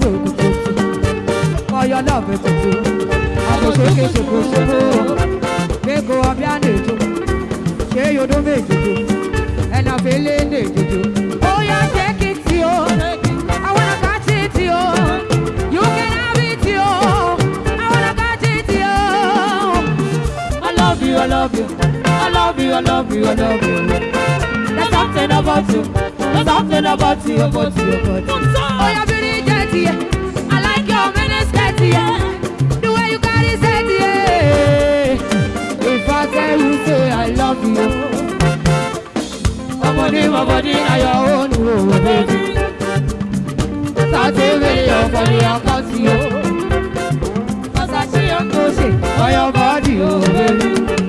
sókè òkùnkùn kọyọ náà fẹ́ tuntun àbòsókè ṣòfò ṣòfò gbégo ọbẹ̀ àná ètò ṣé yodó méjèèjò ẹ̀nà fẹ́lẹ́ ní èjèèjò. ó yá jẹ́ kí tí o? Àwọn ọ̀gá tí tí o. Yóò kẹ́ náà bí tí o àwọn ọ̀gá tí tí o. I love you, I love you, I love you, I love you, I love you. There's something about you, there's something about you, about you, about you. your body, now your own, oh, baby. That's a video for me, I'll cause you. Cause I see your pussy, for your body, oh, baby.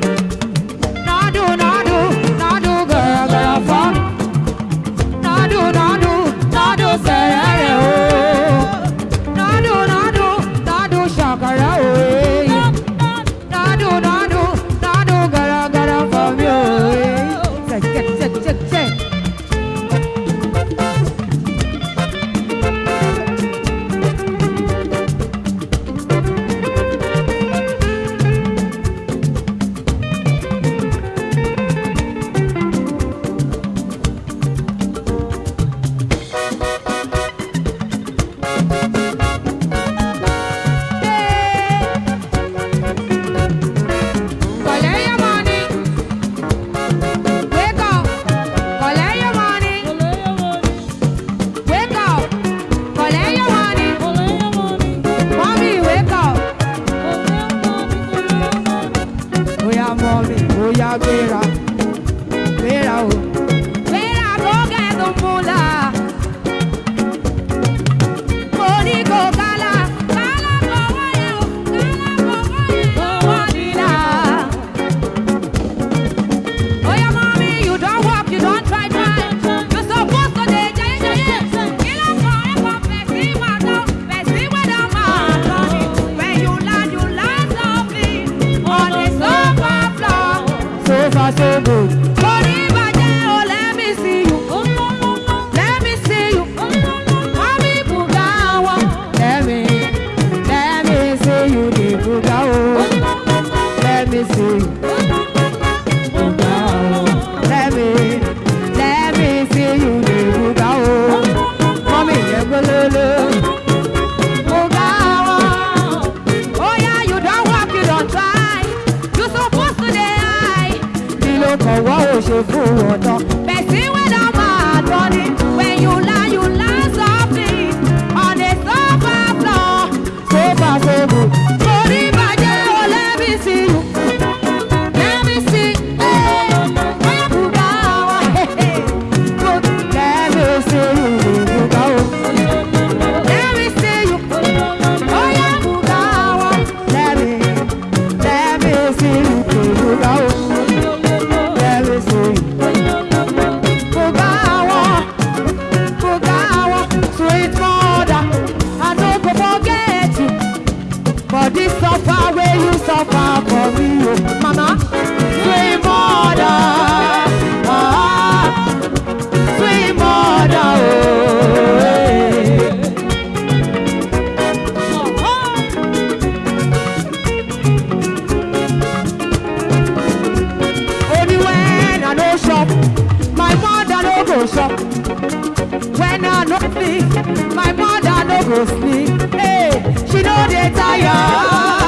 suffer for me, oh Mama, sweet mother, ah, sweet mother, oh. Oh. Only when I no shop, my mother no go shop. When I no sleep, my mother no go sleep. Hey, she no dey tired.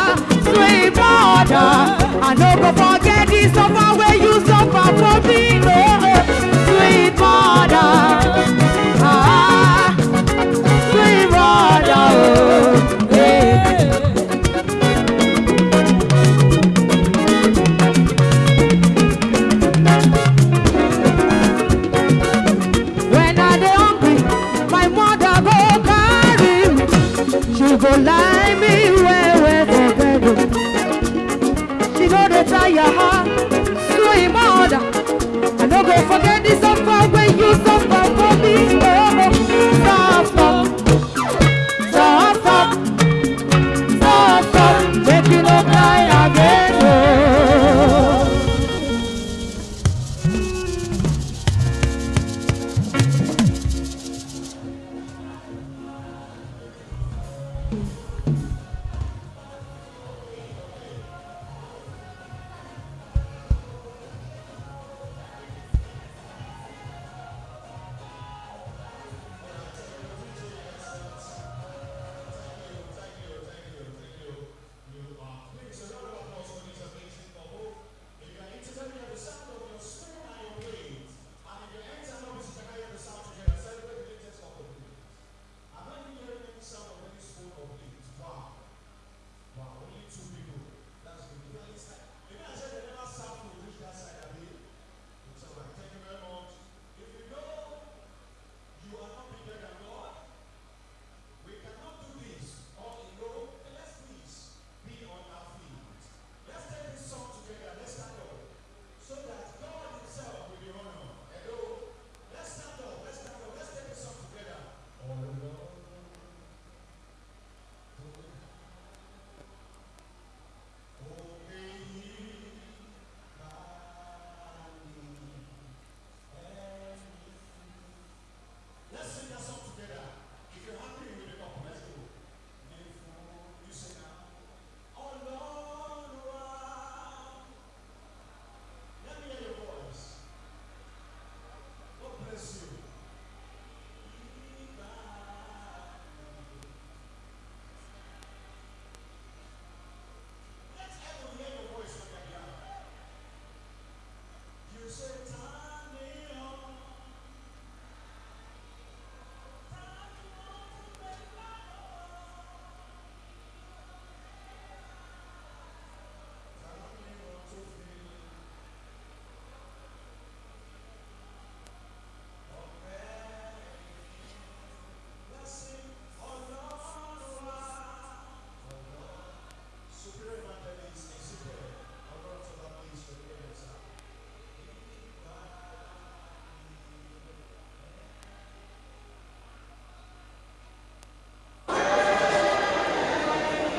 matter. I no go forget this suffer where you suffer for me.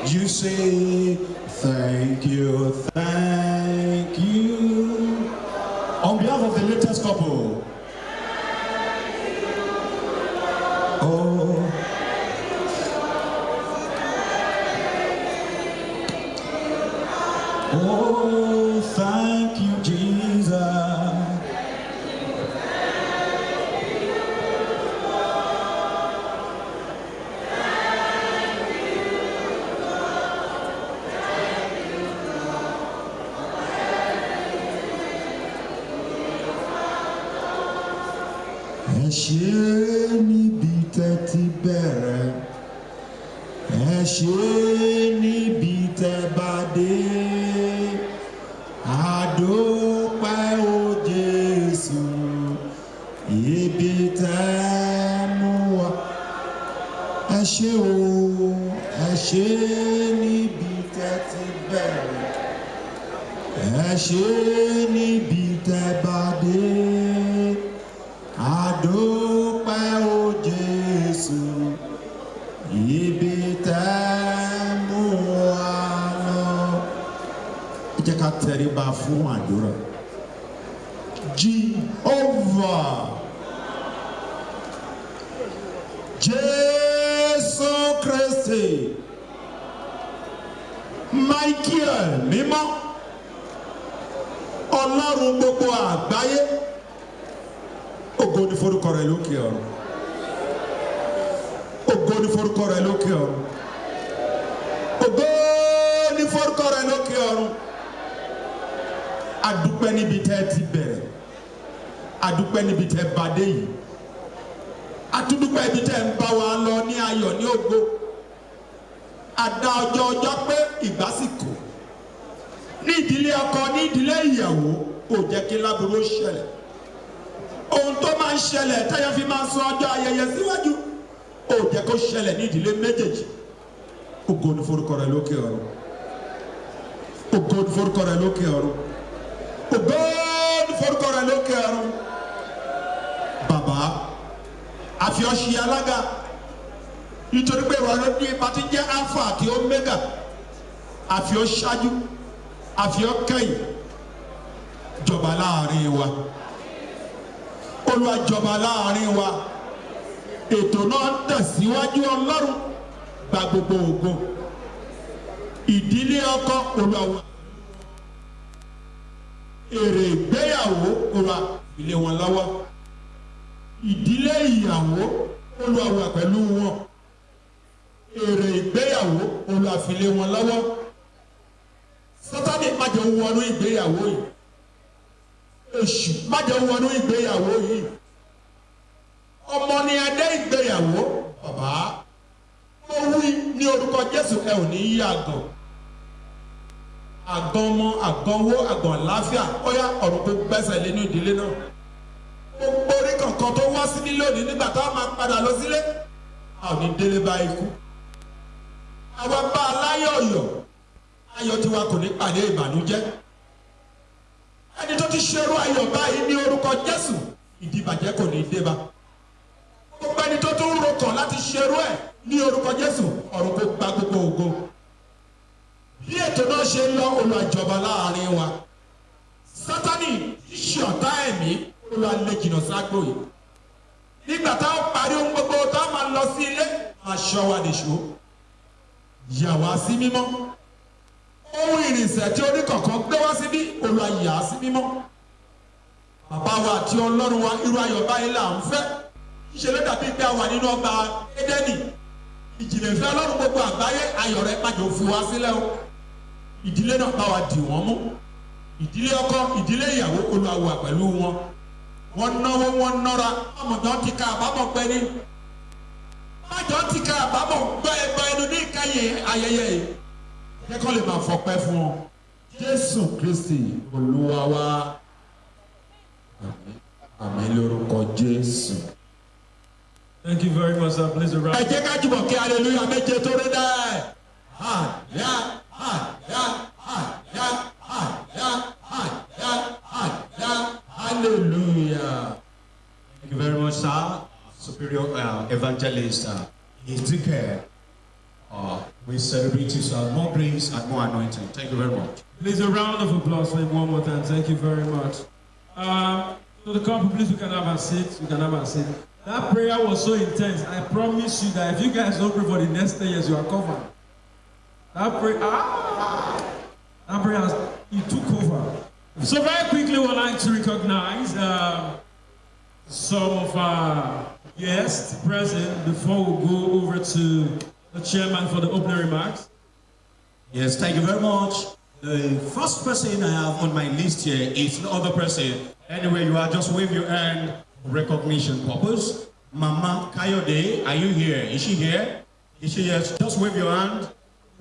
You say, Thank you, thank you. On behalf of the latest couple. Ẹ ṣe níbi tẹ́ ti bẹ̀rẹ̀. Ẹ ṣe níbi tẹ́ jehovah. Jésù kristi. Michael mímọ́. Ọlọ́run gbogbo àgbáyé. Ògo ni forúkọ rẹ lókè ọ̀run. Ògo ni forúkọ rẹ lókè ọ̀run. Ògo ni forúkọ rẹ lókè ọ̀run. Adúpẹ́ níbi tẹ́ ti bẹ̀rẹ̀ adúpẹ́ níbi tẹ́ bá dé yìí. Atúndúpẹ́ ibi tẹ́ ń bá wa lọ ní ayọ̀ ní ògo. Àdá ọjọ́ ọjọ́ pé ìgbásíkò ní ìdílé ọkọ ní ìdílé ìyàwó kò jẹ́ kí láburú ṣẹlẹ̀. Ohun tó máa ń ṣẹlẹ̀ táyà fi máa sọ ọjọ́ ayẹyẹ síwájú ó jẹ́ kó ṣẹlẹ̀ ní ìdílé méjèèjì. Ògo forúkọ rẹ lókè ọ̀run. Ògo forúkọ rẹ lókè ọ̀run. Ògo forúkọ rẹ lókè ọ̀run àfi ọṣì alága. Nítorí pé ìwà ló ní jẹ́ alpha àti omega. Àfi ọ ṣáájú àfi ọ kẹ́yìn. Jọba láàárín wa. Olúwa jọba láàárín wa. Ètò náà ń tẹ̀síwájú ọlọ́run. Gba gbogbo ògo ìdílé ọkọ olúwa èrè ìgbéyàwó olúwa ilé wọn lọ́wọ́ ìdílé ìyàwó olúwa wà pẹ̀lú wọn. Èrè ìgbéyàwó olúwa fi lé wọn lọ́wọ́. Sátani má jẹ́ wọnú ìgbéyàwó yìí. Èṣù má jẹ́ wọnú ìgbéyàwó yìí. Ọmọ ni adé ìgbéyàwó bàbá. Mo wí ní orúkọ jésù ẹ ò ní yí àgàn. Àgàn ọmọ àgàn owó àgàn àláfíà ọyá ọ̀run kò gbẹ́sẹ̀ lé ní ìdílé náà kankan tó wá sí nílé òní nígbà tá a máa padà lọ sílé ò ní délé bá ikú. Àwa bá a láyọ̀ ọ̀yọ̀ ayọ̀ tiwa kò ní pàdé ìbànújẹ́. Ẹni tó ti ṣerú ayọ̀ báyìí ní orúkọ jésù ìdìbàjẹ́ kò ní dé bá. Gbogbo ẹni tó tún rokàn láti ṣerú ẹ̀ ní orúkọ jésù ọ̀run kò gba gbogbo ògo. Bí ètò náà ṣe ń lọ olùjọba láàárín wa. Sátani ṣe ọ̀tá ẹ̀mí olùwàlẹ̀ jìnnà ságbó yìí. Nígbà táwọn parí ohun gbogbo táwọn máa lọ sí ilé máa ṣọ́ wa nìṣó. Yà wá sí mímọ́. Ohun ìrìnsẹ̀ tí oníkọ̀ọ̀kan gbé wá síbí olùwàyà sí mímọ́. Bàbá wa àti ọlọ́run wa irú ayọ̀ báyìí là ń fẹ́. Ló dàbí pé a wà nínú ọgbà édẹ́nì? Ìjìnlẹ̀ ọlọ́run gbogbo àgbáyé ayọ̀ rẹ̀ pàjọ fún wa sílẹ̀ o. Ìdílé náà bá wa dì wọ́n mú. Ìdílé ọkọ ìdílé ìyàwó olùwàwà pẹ̀lú wọn wọ́n náwó wọ́n nọ́ra ọmọdé ti ka àbámọ̀ gbẹ ní ọmọdé ti ka àbámọ̀ gbẹ ẹgbẹ ẹnu ní ìkẹyìn ayẹyẹ yìí kẹ́kọ̀ọ́ lè máa fọpẹ́ fún ọ jésù kristi olúwa wa àmín lórúkọ jésù. Thank you very much, sir. Please ẹ around. jẹ́ ká jùmọ̀ kí hallelujah méje tó rí hàyà hàyà hàyà hàyà hàyà hàyà hallelujah. Thank you very much, sir. Superior uh, Evangelist uh, ìtìkẹ̀ Uh, we celebrate you, sir. More grace and more anointing. Thank you very much. Please, a round of applause for him one more time. Thank you very much. Um, so the couple, please, we can have a seat. We can have a seat. That prayer was so intense. I promise you that if you guys don't pray for the next 10 years, you are covered. That prayer, ah, that prayer, it took over. So very quickly, we'd like to recognize uh, some of our guests present before we go over to the chairman for the opening remarks. Yes, thank you very much. The first person I have on my list here is no other person. Anyway, you are just wave your hand for recognition purpose. Mama Kayode, are you here? Is she here? Is she here? Just wave your hand.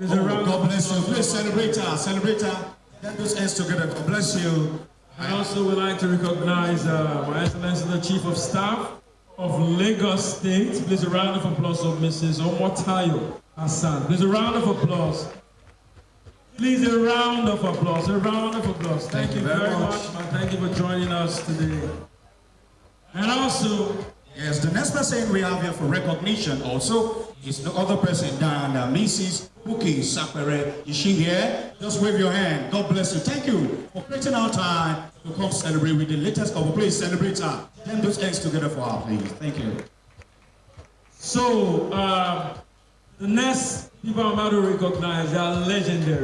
Oh, God bless you. Please celebrate her. Celebrate her. Get those hands together. God bless you. I also would like to recognize uh, My Excellency the Chief of Staff of Lagos State. Please a round of applause for Mrs. Omotayo Hassan. Please a round of applause. Please a round of applause. A round of applause. Thank, you very much. and thank you for joining us today. And also, Yes, the next person we have here for recognition also is no other person than uh, Mrs. Buki Sapere. Is she here? Just wave your hand. God bless you. Thank you for creating our time to come celebrate with the latest couple. Please celebrate her. Then those hands together for her, please. Thank you. so uh, the next people I'm about to recognize, are legendary.